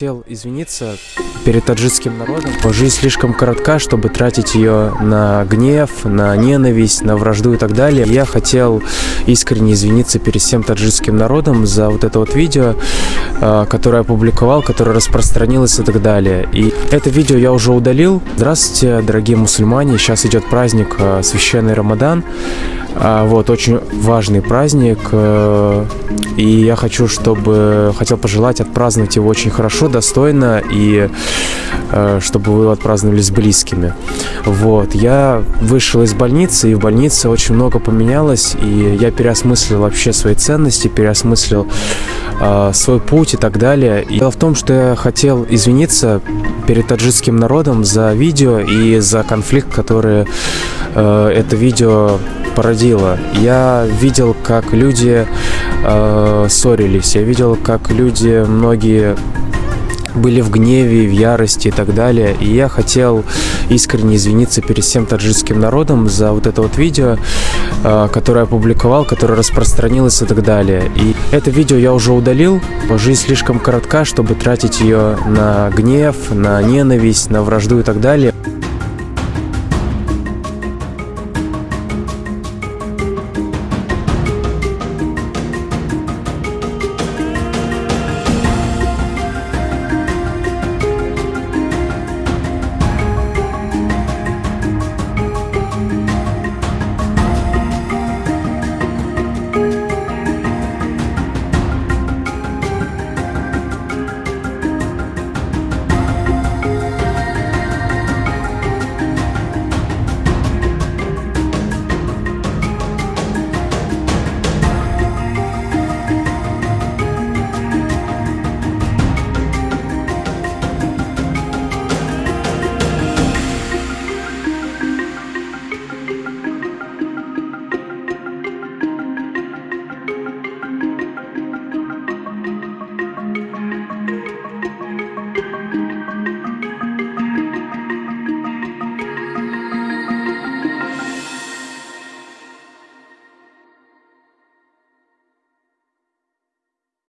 Хотел извиниться перед таджикским народом. Жизнь слишком коротка, чтобы тратить ее на гнев, на ненависть, на вражду и так далее. Я хотел искренне извиниться перед всем таджикским народом за вот это вот видео, э, которое я опубликовал, которое распространилось и так далее. И это видео я уже удалил. Здравствуйте, дорогие мусульмане. Сейчас идет праздник э, священный Рамадан. А, вот, очень важный праздник, и я хочу, чтобы, хотел пожелать отпраздновать его очень хорошо, достойно, и чтобы вы отпраздновали с близкими. Вот, я вышел из больницы, и в больнице очень много поменялось, и я переосмыслил вообще свои ценности, переосмыслил э, свой путь и так далее. И дело в том, что я хотел извиниться перед таджикским народом за видео и за конфликт, который это видео породило. Я видел, как люди э, ссорились, я видел, как люди, многие были в гневе, в ярости и так далее. И я хотел искренне извиниться перед всем таджикским народом за вот это вот видео, э, которое опубликовал, которое распространилось и так далее. И это видео я уже удалил. Жизнь слишком коротка, чтобы тратить ее на гнев, на ненависть, на вражду и так далее.